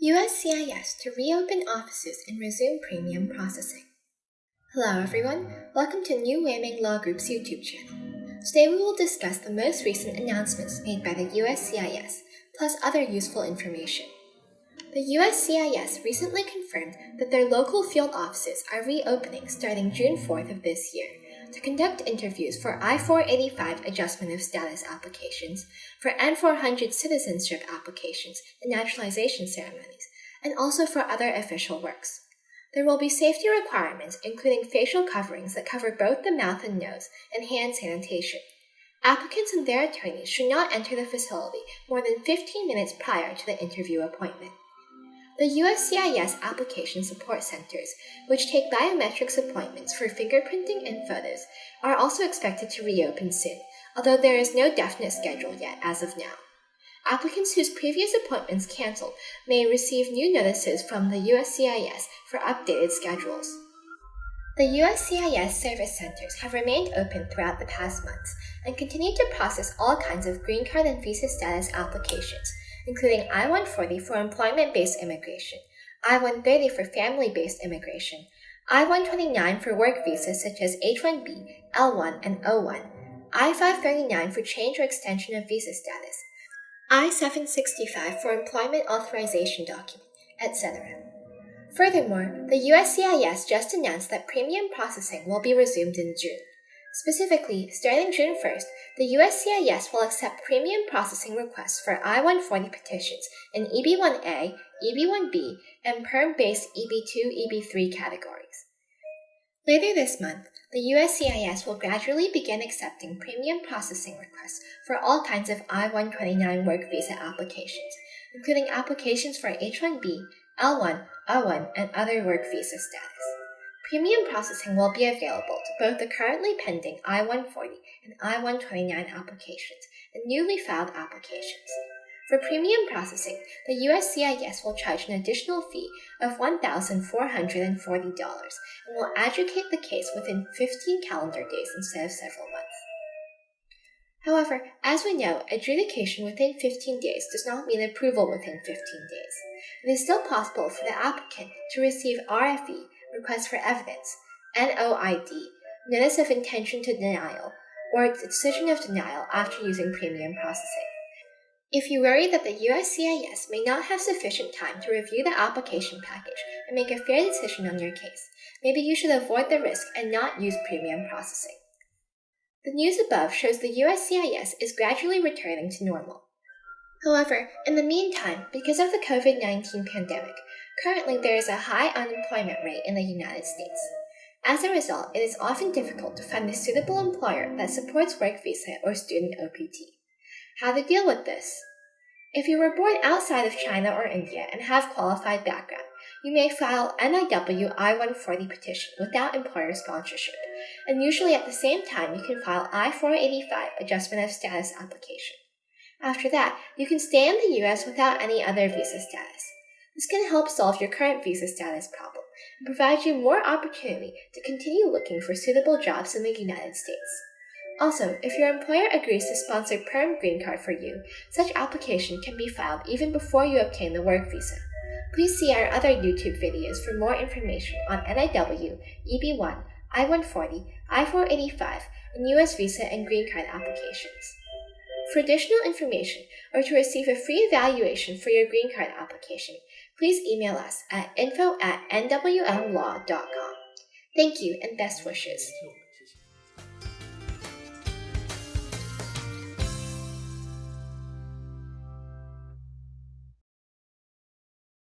USCIS to reopen offices and resume premium processing. Hello everyone, welcome to New Weiming Law Group's YouTube channel. Today we will discuss the most recent announcements made by the USCIS, plus other useful information. The USCIS recently confirmed that their local field offices are reopening starting June 4th of this year to conduct interviews for I-485 adjustment of status applications, for N-400 citizenship applications and naturalization ceremonies, and also for other official works. There will be safety requirements, including facial coverings that cover both the mouth and nose, and hand sanitation. Applicants and their attorneys should not enter the facility more than 15 minutes prior to the interview appointment. The USCIS application support centers, which take biometrics appointments for fingerprinting and photos, are also expected to reopen soon, although there is no definite schedule yet as of now. Applicants whose previous appointments canceled may receive new notices from the USCIS for updated schedules. The USCIS service centers have remained open throughout the past months and continue to process all kinds of green card and visa status applications, including I-140 for employment-based immigration, I-130 for family-based immigration, I-129 for work visas such as H-1B, L-1, and O-1, I-539 for change or extension of visa status, I-765 for employment authorization document, etc. Furthermore, the USCIS just announced that premium processing will be resumed in June. Specifically, starting June 1st, the USCIS will accept premium processing requests for I-140 petitions in EB-1A, EB-1B, and perm-based EB-2, EB-3 categories. Later this month, the USCIS will gradually begin accepting premium processing requests for all kinds of I-129 work visa applications, including applications for H-1B, L1, O1, and other work visa status. Premium processing will be available to both the currently pending I-140 and I-129 applications and newly filed applications. For premium processing, the USCIS will charge an additional fee of $1,440 and will adjudicate the case within 15 calendar days instead of several months. However, as we know, adjudication within 15 days does not mean approval within 15 days. It is still possible for the applicant to receive RFE, Request for Evidence, NOID, Notice of Intention to Denial, or Decision of Denial after using premium processing. If you worry that the USCIS may not have sufficient time to review the application package and make a fair decision on your case, maybe you should avoid the risk and not use premium processing. The news above shows the USCIS is gradually returning to normal. However, in the meantime, because of the COVID-19 pandemic, currently there is a high unemployment rate in the United States. As a result, it is often difficult to find a suitable employer that supports work visa or student OPT. How to deal with this? If you were born outside of China or India and have qualified background, you may file NIW I-140 petition without employer sponsorship, and usually at the same time you can file I-485 adjustment of status application. After that, you can stay in the US without any other visa status. This can help solve your current visa status problem and provide you more opportunity to continue looking for suitable jobs in the United States. Also, if your employer agrees to sponsor Perm Green Card for you, such application can be filed even before you obtain the work visa. Please see our other YouTube videos for more information on NIW, EB1, I-140, I-485, and U.S. visa and green card applications. For additional information or to receive a free evaluation for your green card application, please email us at info at nwmlaw.com. Thank you and best wishes.